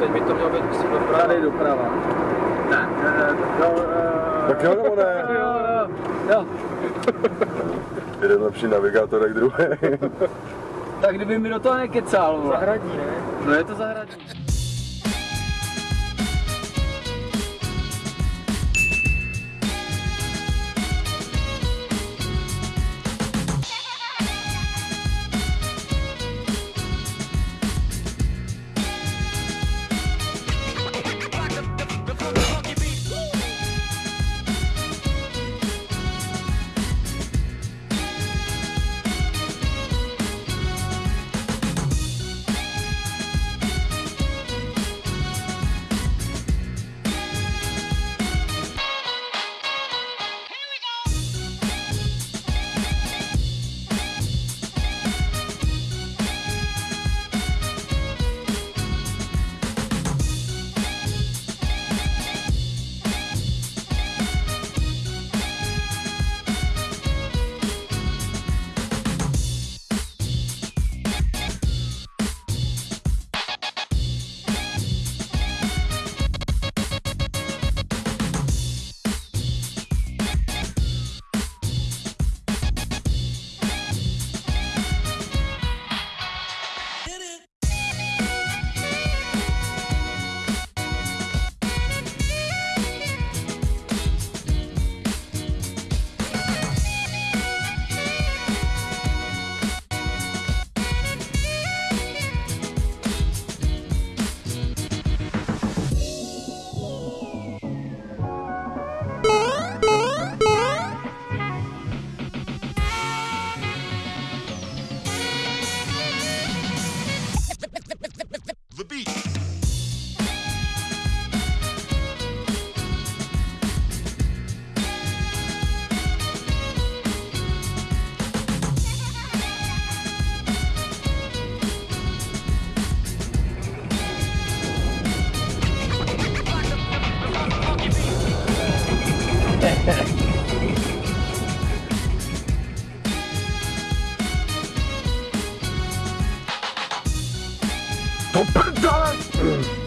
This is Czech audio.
teď by to mělo být, myslím, doprava. Tady doprava. Tak, jo, tak jo, nebo ne? Jo, jo, jo. Jeden lepší navigátor jak druhý. tak kdyby mi do toho nekecal. Zahradní, ne? No je to zahradní. トップダウン。